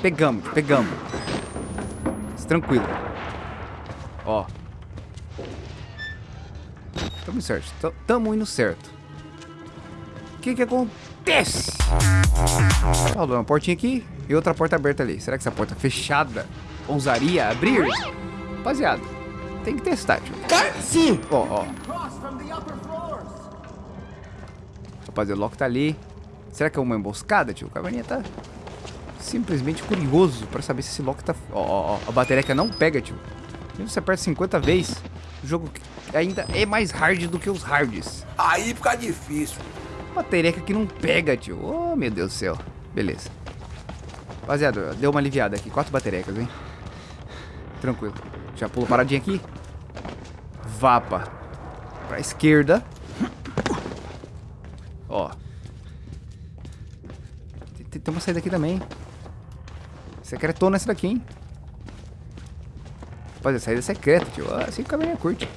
Pegamos, pegamos. Tranquilo. Ó. Tamo certo. Tamo indo certo. O que que acontece? Ó, uma portinha aqui e outra porta aberta ali. Será que essa porta fechada ousaria abrir? Rapaziada, tem que testar, tio. Sim! Ó, ó. Rapaziada, o Loki tá ali. Será que é uma emboscada, tio? O Caverninha tá simplesmente curioso pra saber se esse Loki tá... Ó, ó, ó. A bateria não pega, tio. Mesmo você aperta 50 vezes, o jogo ainda é mais hard do que os hards. Aí fica difícil. Bateria que não pega, tio. Oh, meu Deus do céu. Beleza. Rapaziada, deu uma aliviada aqui. Quatro baterecas, hein? Tranquilo. Já pulo paradinha aqui. Vapa. Pra esquerda. Ó. Tem uma saída aqui também. Secretona essa daqui, hein? Rapaziada, saída secreta, tio. Ah, assim que a caminha curte.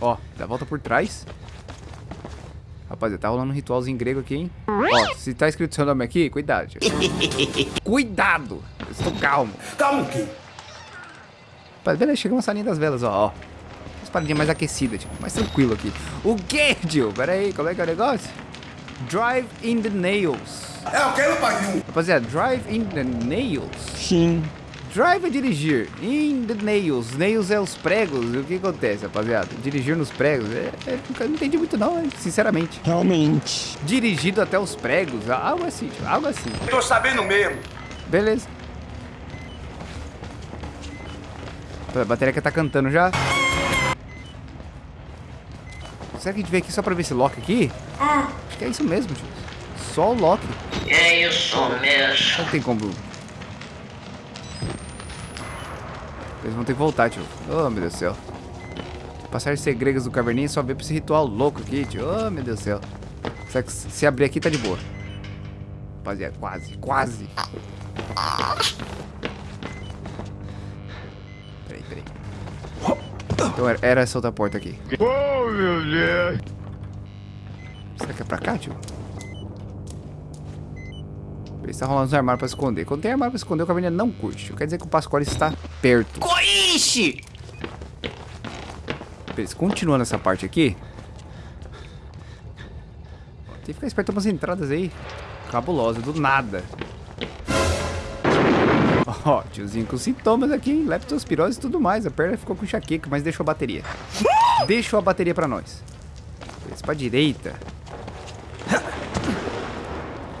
Ó, dá a volta por trás. Rapaziada, tá rolando um ritualzinho grego aqui, hein? Ó, se tá escrito seu nome aqui, cuidado, tio. Cuidado! Eu estou calmo. Calma aqui. Rapaz, beleza, chega uma salinha das velas, ó, ó. Paradinhas mais aquecidas, tipo, mais tranquilo aqui. O que, tio? Pera aí, como é que é o negócio? Drive in the nails. É o que, meu pai? Rapaziada, drive in the nails. Sim. Drive é dirigir. In the nails. Nails é os pregos. E o que acontece, rapaziada? Dirigir nos pregos. É, é, não entendi muito não, sinceramente. Realmente. Dirigido até os pregos. Algo assim, tio, algo assim. Tô sabendo mesmo. Beleza. A bateria que tá cantando já. Será que a gente veio aqui só pra ver esse Loki aqui? Hum. Acho que é isso mesmo, tio. Só o Loki. É isso mesmo. Não tem como... Eles vão ter que voltar, tio. Oh, meu Deus do céu. Passagens segredas do Caverninha só ver pra esse ritual louco aqui, tio. Oh, meu Deus do céu. Será que se abrir aqui tá de boa? Rapaziada, quase, quase. Peraí, peraí. Então era, era essa outra porta aqui. Oh, meu Deus. Será que é pra cá, tio? Ele está rolando os armários pra esconder. Quando tem armário pra esconder, o caverninha não curte. Quer dizer que o Pascoal está perto. Coixe! Beleza, continuando essa parte aqui. Tem que ficar esperto umas entradas aí. Cabulosa, do nada. Ó, tiozinho com sintomas aqui, hein? Leptospirose e tudo mais. A perna ficou com enxaqueca, mas deixou a bateria. Deixou a bateria pra nós. Beleza, pra direita.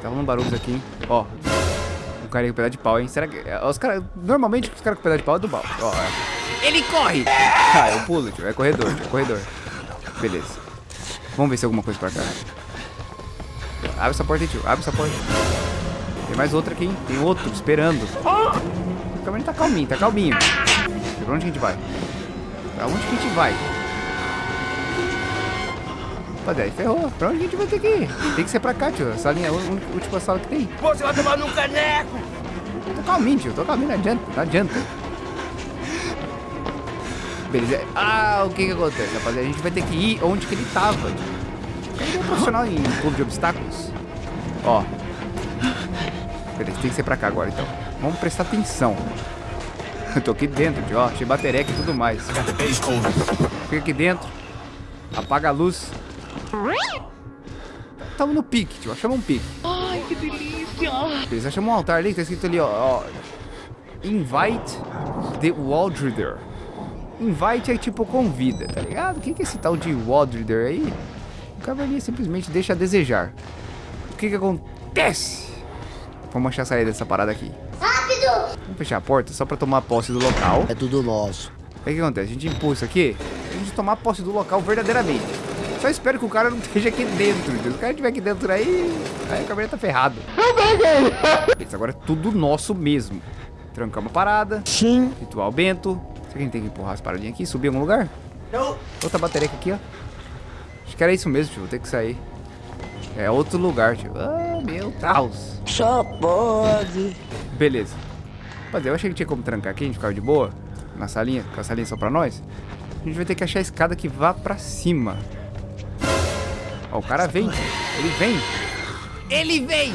Tá rolando barulhos aqui, hein? Ó. Um cara com pedaço de pau, hein? Será que. Os caras. Normalmente os caras com pedaço de pau é do mal. Ó, é. Ele corre! Ah, eu pulo, tio. É corredor, tio. É corredor. Beleza. Vamos ver se tem alguma coisa pra cá. Abre essa porta aí, tio. Abre essa porta. Tem mais outra aqui, hein? Tem outro esperando. O caminho tá calminho, tá calminho. Pra onde que a gente vai? Pra onde que a gente vai? Rapaziada, aí ferrou. Pra onde a gente vai ter que ir? Tem que ser pra cá, tio. Essa linha é a última sala que tem. Você vai tomar num caneco. Tô calminho, tio. Tô calminho, não adianta. Não adianta. Beleza. Ah, o que que acontece, rapaziada? A gente vai ter que ir onde que ele tava. Ele é um profissional em clube de obstáculos. Ó. Beleza, tem que ser pra cá agora, então. Vamos prestar atenção. Eu tô aqui dentro, tio. Ó, achei batereca e tudo mais. Fica aqui dentro. Apaga a luz. Tamo no pique, tio. Achamos um pique. Ai, que delícia! Eles acham um altar ali, tá escrito ali, ó, ó. Invite the Waldrider. Invite é tipo convida, tá ligado? O que que é esse tal de Waldrider aí? O cavalinho simplesmente deixa a desejar. O que que acontece? Vamos achar a saída dessa parada aqui. Rápido! Vamos fechar a porta só pra tomar posse do local. É tudo nosso. O que que acontece? A gente empurra isso aqui, a gente tomar posse do local verdadeiramente. Só espero que o cara não esteja aqui dentro. Se o cara estiver aqui dentro aí, aí o cabelo tá ferrado. Beleza, agora é tudo nosso mesmo. Trancamos a parada. Sim. Ritual Bento. Será que a gente tem que empurrar as paradinhas aqui? Subir em algum lugar? Não. Outra bateria aqui, ó. Acho que era isso mesmo, tio. Vou ter que sair. É outro lugar, tio. Ah, meu Deus. Só pode. Beleza. Rapaziada, eu achei que tinha como trancar aqui, a gente ficava de boa. Na salinha, com a salinha só pra nós. A gente vai ter que achar a escada que vá pra cima. Ó, o cara vem. Ele vem. Ele vem!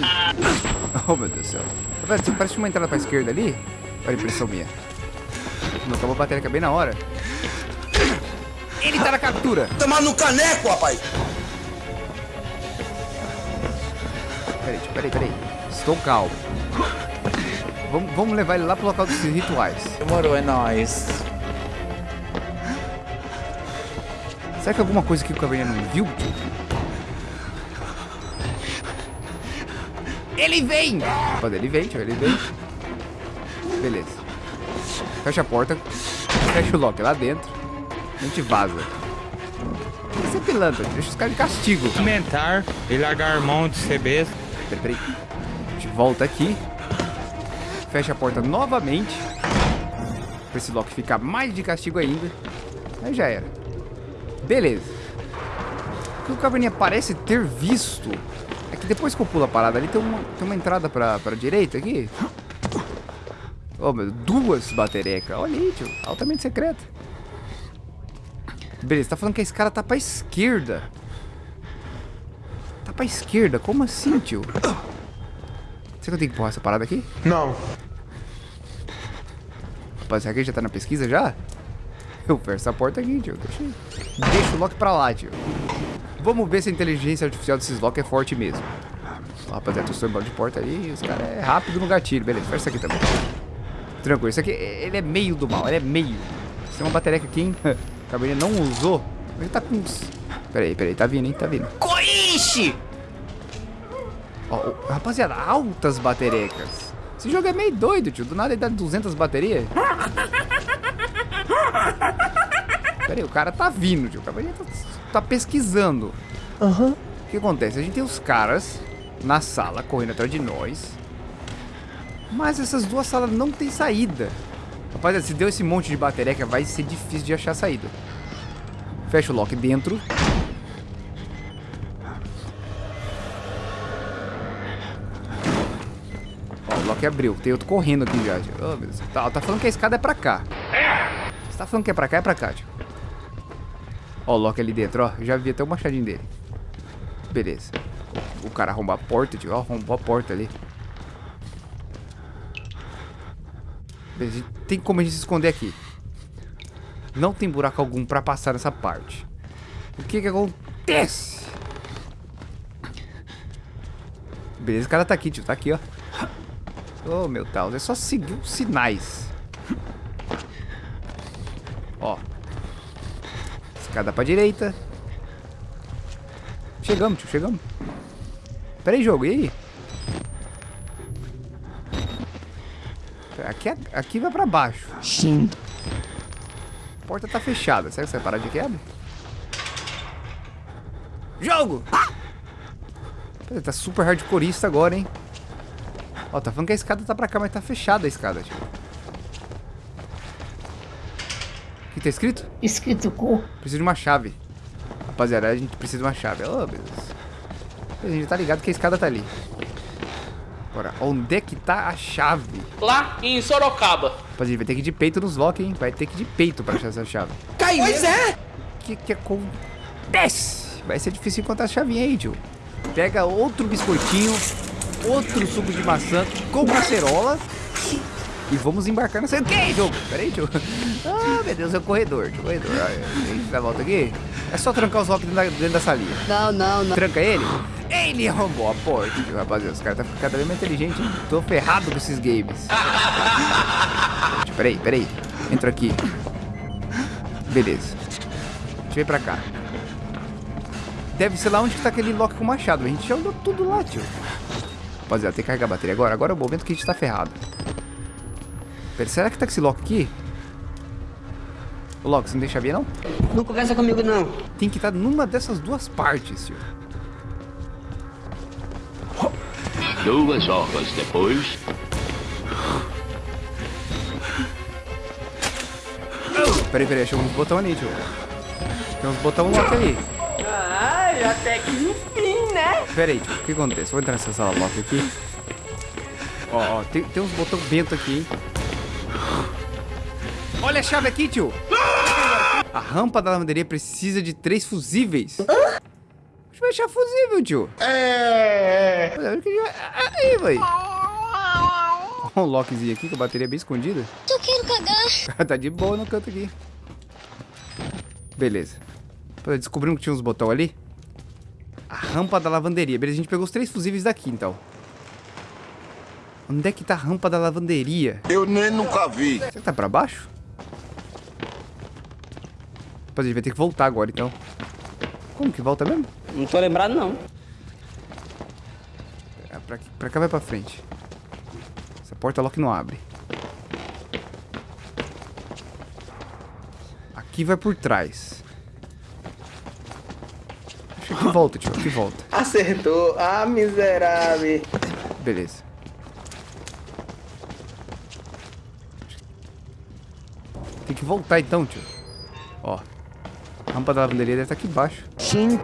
Oh, meu Deus do céu. Parece, parece uma entrada pra esquerda ali. Olha a impressão minha. Não acabou a bateria bem na hora. Ele tá na captura. Tomar no caneco, rapaz. Peraí, peraí, peraí. Estou calmo. Vamos, vamos levar ele lá pro local dos rituais. Demorou, é nóis. Será que alguma coisa que o Caverninha não viu? Ele vem! Rapaz, ele vem, tio, ele vem. Beleza. Fecha a porta. Fecha o lock lá dentro. A gente vaza. Isso é pilantra, deixa os caras de castigo. Comentar e largar a mão de besta. Peraí, peraí. A gente volta aqui. Fecha a porta novamente. Pra esse Loki ficar mais de castigo ainda. Aí já era. Beleza. O que o Caverninha parece ter visto que depois que eu pulo a parada ali, tem uma, tem uma entrada pra, pra direita aqui. Oh, meu, duas baterecas. Olha aí, tio. Altamente secreta. Beleza, tá falando que esse cara tá pra esquerda. Tá pra esquerda? Como assim, tio? Será que eu tenho que empurrar essa parada aqui? Não. Rapaz, será que ele já tá na pesquisa já? Eu fecho essa porta aqui, tio. Deixa, deixa o Loki pra lá, tio. Vamos ver se a inteligência artificial desses Loki é forte mesmo. Rapaziada, tô sobrando de porta ali. Os caras é rápido no gatilho. Beleza, fecha isso aqui também. Tranquilo, isso aqui, ele é meio do mal. Ele é meio. Tem uma bateria aqui, hein? O Cabernet não usou. Ele tá com uns... Peraí, peraí. Tá vindo, hein? Tá vindo. Coiche! Ó, rapaziada, altas baterecas. Esse jogo é meio doido, tio. Do nada ele dá 200 baterias. Pera aí, o cara tá vindo, tio. O cara tá, tá pesquisando. Aham. O que acontece? A gente tem os caras na sala correndo atrás de nós. Mas essas duas salas não tem saída. Rapaziada, se deu esse monte de batereca, vai ser difícil de achar saída. Fecha o lock dentro. Ó, o lock abriu. Tem outro correndo aqui já. Oh. Tá, tá falando que a escada é pra cá. Você tá falando que é pra cá, é pra cá, tio. Ó, o lock ali dentro, ó. Já vi até o machadinho dele. Beleza. O cara arrombou a porta, tio. Ó, arrombou a porta ali. Beleza, tem como a gente se esconder aqui. Não tem buraco algum pra passar nessa parte. O que que acontece? Beleza, o cara tá aqui, tio. Tá aqui, ó. Oh, meu Deus. É só seguir os sinais. Ó. Escada pra direita. Chegamos, tio. Chegamos. Pera aí, jogo. E aí? Aqui, é- aqui vai pra baixo. Sim. A porta tá fechada. Será que você vai parar de quebra? Jogo! Pera, tá super hardcoreista agora, hein? Ó, tá falando que a escada tá pra cá, mas tá fechada a escada, tio. O que tá escrito? Escrito cu. Preciso de uma chave. Rapaziada, a gente precisa de uma chave. Oh, meu Deus. A gente tá ligado que a escada tá ali. Agora, onde é que tá a chave? Lá em Sorocaba. Rapaziada, a gente vai ter que ir de peito nos lock, hein? Vai ter que ir de peito pra achar essa chave. Pois é. O que que acontece? Vai ser difícil encontrar a chavinha aí, tio. Pega outro biscoitinho, outro suco de maçã com cacerola e vamos embarcar nessa... O que, jogo? Pera aí, tio. Ah, meu Deus, é o corredor, tio, corredor. A gente dá a volta aqui. É só trancar os locks dentro da, dentro da salinha. Não, não, não. Tranca ele. Ele arrombou a porta, tio, rapaziada. Os caras estão ficando cada vez mais inteligentes. hein? Tô ferrado com esses games. Peraí, peraí. Entra aqui. Beleza. Deixa eu vir pra cá. Deve ser lá onde que tá aquele lock com machado. A gente já olhou tudo lá, tio. Rapaziada, tem que carregar a bateria agora. Agora é o momento que a gente tá ferrado. Pera, será que tá com esse lock aqui? Ô, Loki, você não deixa ver, não? Não conversa comigo, não. Tem que estar numa dessas duas partes, tio. Duas horas depois. Peraí, peraí, achei uns botão ali, tio. Tem uns botão lock ali. Ai, até que enfim, né? Peraí, tio, o que acontece? Vou entrar nessa sala lock aqui. Ó, ó, tem, tem uns botão bento aqui, hein? Olha a chave aqui, tio! A rampa da lavanderia precisa de três fusíveis. Deixa eu achar fusível, tio. É. Aí, vai. um lockzinho aqui com a bateria bem escondida. Eu quero cagar. tá de boa no canto aqui. Beleza. Descobrimos que tinha uns botões ali. A rampa da lavanderia. Beleza, a gente pegou os três fusíveis daqui, então. Onde é que tá a rampa da lavanderia? Eu nem nunca vi. Será que tá pra baixo? Pô, a gente vai ter que voltar agora, então. Como que volta mesmo? Não tô lembrado, não. É, pra, pra cá vai pra frente. Essa porta lock não abre. Aqui vai por trás. Acho que volta, tio. Aqui volta. Acertou. Ah, miserável. Beleza. Tem que voltar então, tio. Rampa da lavanderia deve estar aqui embaixo. Sim.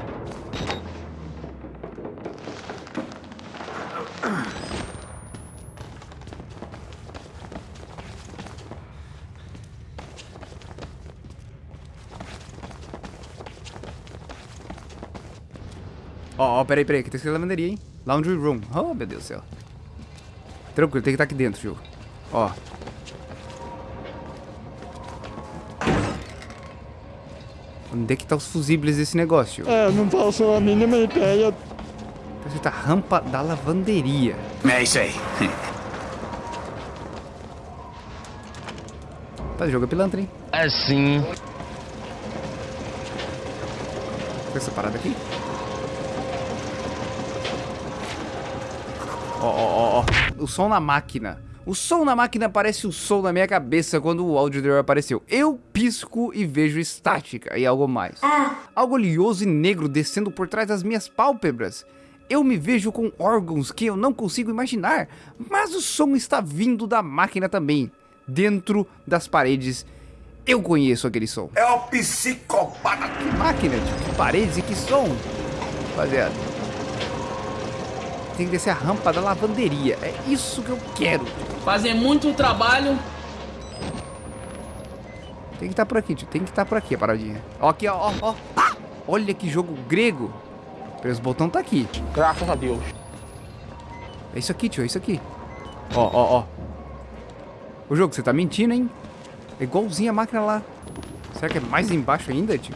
Ó, ó, peraí, peraí, que tem que ser lavanderia, hein? Laundry room. Oh, meu Deus do céu. Tranquilo, tem que estar aqui dentro, tio. Ó. Onde é que tá os fusíveis desse negócio? É, não faço a mínima ideia. Tá escrito a rampa da lavanderia. É isso aí. Tá, jogo é pilantra, hein? Assim. Tem essa parada aqui? Ó, ó, ó, ó. O som na máquina. O som na máquina parece o som na minha cabeça quando o áudio apareceu. Eu pisco e vejo estática e algo mais. Algo oleoso e negro descendo por trás das minhas pálpebras. Eu me vejo com órgãos que eu não consigo imaginar, mas o som está vindo da máquina também. Dentro das paredes, eu conheço aquele som. É o psicopata. Que máquina? Que paredes e que som? Rapaziada. Tem que descer a rampa da lavanderia. É isso que eu quero. Fazer muito trabalho. Tem que estar por aqui, tio. Tem que estar por aqui a paradinha. Ó, aqui, ó, ó, ó. Ah! Olha que jogo grego. Os botões tá aqui. Graças a Deus. É isso aqui, tio. É isso aqui. Ó, ó, ó. O jogo, você tá mentindo, hein? É igualzinho a máquina lá. Será que é mais embaixo ainda, tio?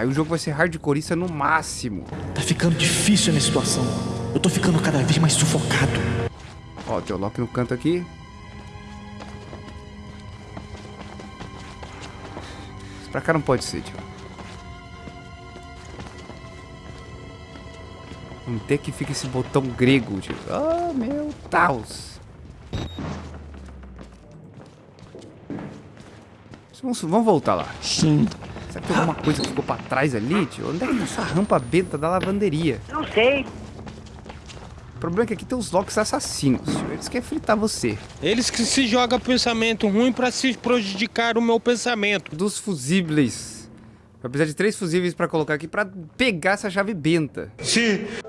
Aí o jogo vai ser hardcoreista no máximo. Tá ficando difícil a minha situação. Eu tô ficando cada vez mais sufocado. Ó, tem o Loki no canto aqui. Isso pra cá não pode ser, tio. Onde é que fica esse botão grego, tio? Ah, meu Deus. Vamos, vamos voltar lá. Sim. Será que tem alguma coisa que ficou pra trás ali, tio? Onde é que tá essa rampa benta da lavanderia? Não sei. O problema é que aqui tem os Locks assassinos, tio. Eles querem fritar você. Eles que se jogam pensamento ruim pra se prejudicar o meu pensamento. dos fusíveis. Vai precisar de três fusíveis pra colocar aqui pra pegar essa chave benta.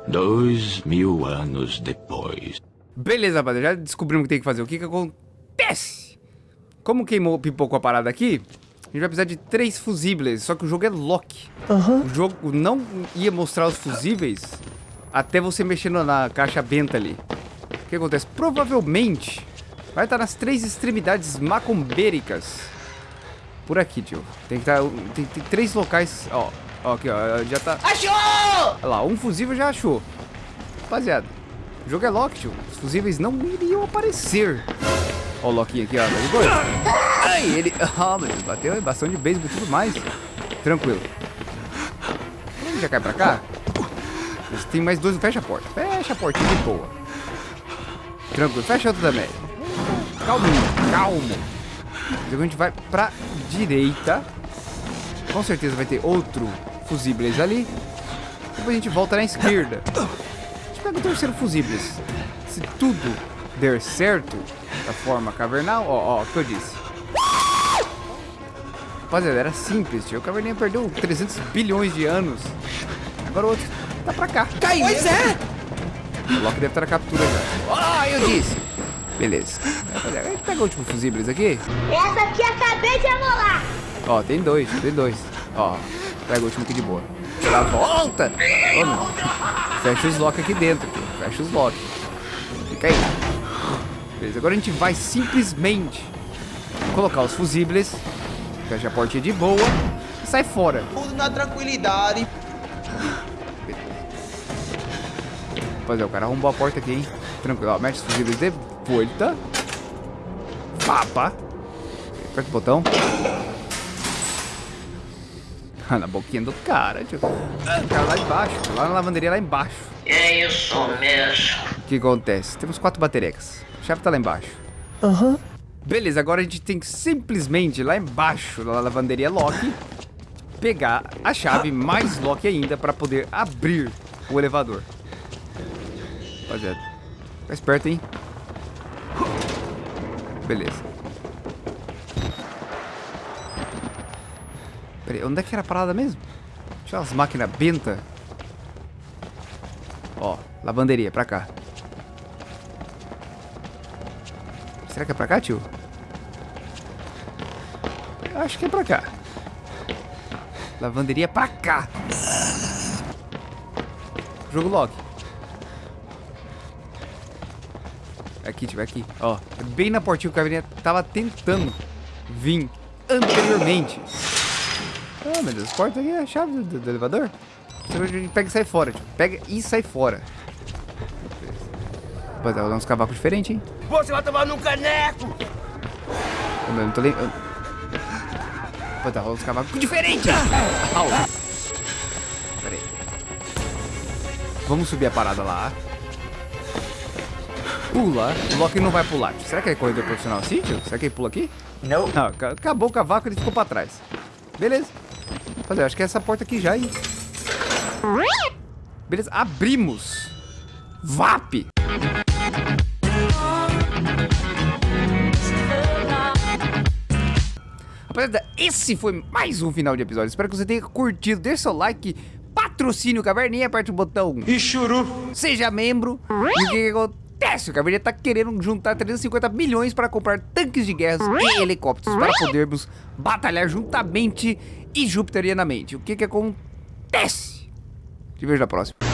Dois mil anos depois. Beleza, rapaziada. Já descobrimos o que tem que fazer. O que que acontece? Como queimou, pipocou a parada aqui, gente vai precisar de três fusíveis. Só que o jogo é lock. O jogo não ia mostrar os fusíveis até você mexendo na caixa benta ali. O que acontece? Provavelmente vai estar nas três extremidades macumbéricas. Por aqui, tio. Tem que estar. Tem, tem três locais. Ó, ó, aqui, ó. Já tá. Achou! Olha lá, um fusível já achou. Rapaziada, o jogo é lock, tio. Os fusíveis não iriam aparecer. Ó o Lockinho aqui, ó. Tá? Ai, ele... Ah, Deus, bateu em bastão de beisebol e tudo mais. Tranquilo. Ele já cai pra cá? Mas tem mais dois. Fecha a porta. Fecha a portinha de boa. Tranquilo. Fecha outra também. Calminho, calmo. Depois a gente vai pra direita. Com certeza vai ter outro fusíveis ali. Depois a gente volta na esquerda. A gente pega o terceiro fusíveis. Se tudo der certo, da forma cavernal, ó, ó, o que eu disse. Rapaziada, era simples, tio. O Caverninha perdeu 300 bilhões de anos. Agora o outro tá pra cá. Caiu. Pois é. O Loki deve estar na captura já. Ah, eu disse. Beleza. Rapaziada, a gente pega o último fusíveis aqui. Essa aqui acabei de amolar. Ó, tem dois, tem dois. Ó, pega o último aqui de boa. Dá volta! Ô, não. Fecha os lock aqui dentro, tio. Fecha os lock. Fica aí. Beleza, agora a gente vai simplesmente colocar os fusíveis, fecha a portinha de boa e sai fora. Tudo na tranquilidade. Rapaziada, o cara arrombou a porta aqui, hein? Tranquilo, ó, mete os fusíveis de volta. Papa. Aperta o botão. Ah, na boquinha do cara, tio. O cara lá embaixo, lá na lavanderia lá embaixo. É isso mesmo. O que acontece? Temos quatro baterecas. A chave tá lá embaixo. Aham. Beleza, agora a gente tem que simplesmente lá embaixo da lavanderia Loki pegar a chave mais Loki ainda para poder abrir o elevador. Rapaziada, fica esperto, hein? Beleza. Pera aí, onde é que era a parada mesmo? Tinha umas máquinas benta. Ó, lavanderia, pra cá. Será que é pra cá, tio? Acho que é pra cá. Lavanderia pra cá. Jogo Loki. Aqui, tio, aqui. Ó, bem na portinha o Caveirinha tava tentando vir anteriormente. Ah, meu Deus, porta aqui é a chave do, do, do elevador. Você pega e sai fora, tio. Pega e sai fora. Rapaziada, vou dar uns cavacos diferentes, hein? Você vai tomar num caneco. Eu não tô lembrando. Pô, tá rolando uns cavacos diferentes. Au. Pera aí. Vamos subir a parada lá. Pula. O Loki não vai pular. Será que é corredor profissional assim, tio? Será que ele pula aqui? Não. Não, acabou o cavaco e ele ficou pra trás. Beleza. Rapaziada, acho que é essa porta aqui já, hein? Beleza, abrimos. VAP. Rapaziada, esse foi mais um final de episódio. Espero que você tenha curtido. Deixe seu like, patrocine o Caverninha, aperte o botão. E churu. Seja membro. E o que, acontece? O Caverninha tá querendo juntar 350 milhões para comprar tanques de guerra e helicópteros para podermos batalhar juntamente e jupiterianamente. O que que acontece? Te vejo na próxima.